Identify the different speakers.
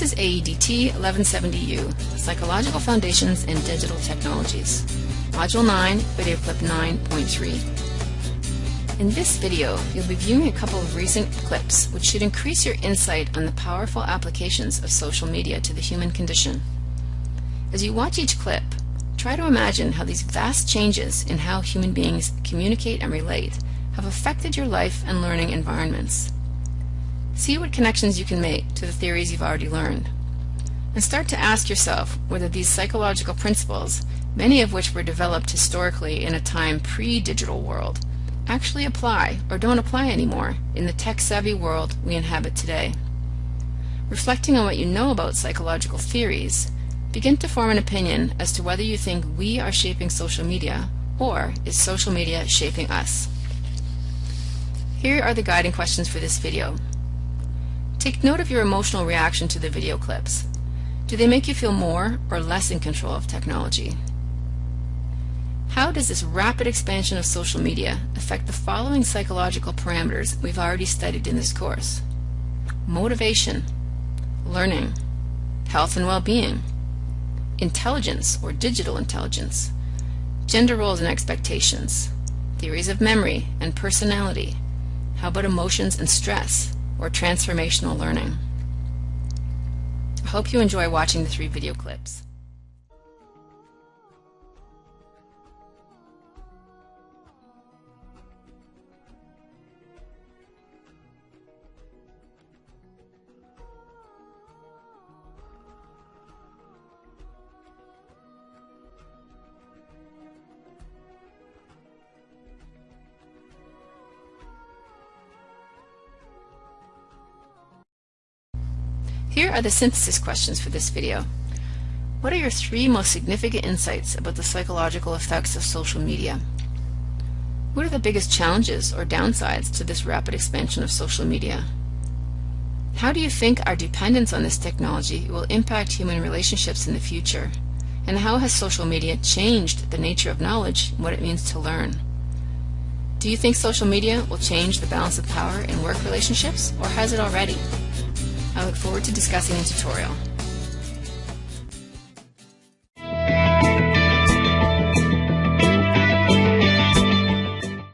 Speaker 1: 1170U, Psychological Foundations in Digital Technologies. Module 9, Video Clip 9.3. In this video, you'll be viewing a couple of recent clips which should increase your insight on the powerful applications of social media to the human condition. As you watch each clip, try to imagine how these vast changes in how human beings communicate and relate have affected your life and learning environments. See what connections you can make to the theories you've already learned. And start to ask yourself whether these psychological principles, many of which were developed historically in a time pre-digital world, actually apply or don't apply anymore in the tech-savvy world we inhabit today. Reflecting on what you know about psychological theories, begin to form an opinion as to whether you think we are shaping social media or is social media shaping us. Here are the guiding questions for this video. Take note of your emotional reaction to the video clips. Do they make you feel more or less in control of technology? How does this rapid expansion of social media affect the following psychological parameters we've already studied in this course? Motivation, learning, health and well-being, intelligence or digital intelligence, gender roles and expectations, theories of memory and personality, how about emotions and stress, or transformational learning. I hope you enjoy watching the three video clips. Here are the synthesis questions for this video. What are your three most significant insights about the psychological effects of social media? What are the biggest challenges or downsides to this rapid expansion of social media? How do you think our dependence on this technology will impact human relationships in the future? And how has social media changed the nature of knowledge and what it means to learn? Do you think social media will change the balance of power in work relationships, or has it already? I look forward to discussing the tutorial.